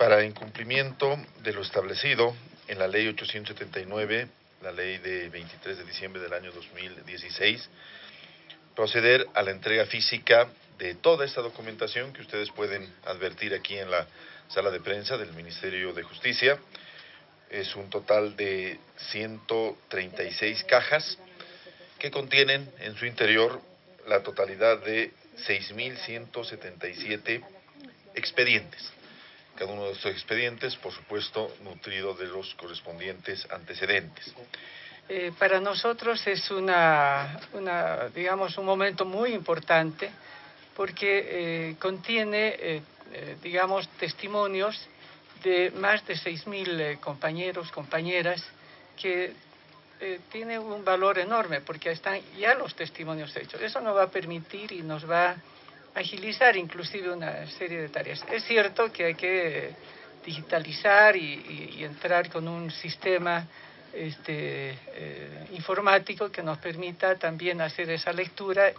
para incumplimiento de lo establecido en la Ley 879, la ley de 23 de diciembre del año 2016, proceder a la entrega física de toda esta documentación que ustedes pueden advertir aquí en la sala de prensa del Ministerio de Justicia. Es un total de 136 cajas que contienen en su interior la totalidad de 6.177 expedientes. Cada uno de estos expedientes, por supuesto, nutrido de los correspondientes antecedentes. Eh, para nosotros es una, una, digamos, un momento muy importante porque eh, contiene, eh, digamos, testimonios de más de 6.000 eh, compañeros, compañeras, que tiene un valor enorme porque están ya los testimonios hechos. Eso nos va a permitir y nos va agilizar inclusive una serie de tareas. Es cierto que hay que digitalizar y, entrar con un sistema este, eh, informático que nos permita también hacer esa lectura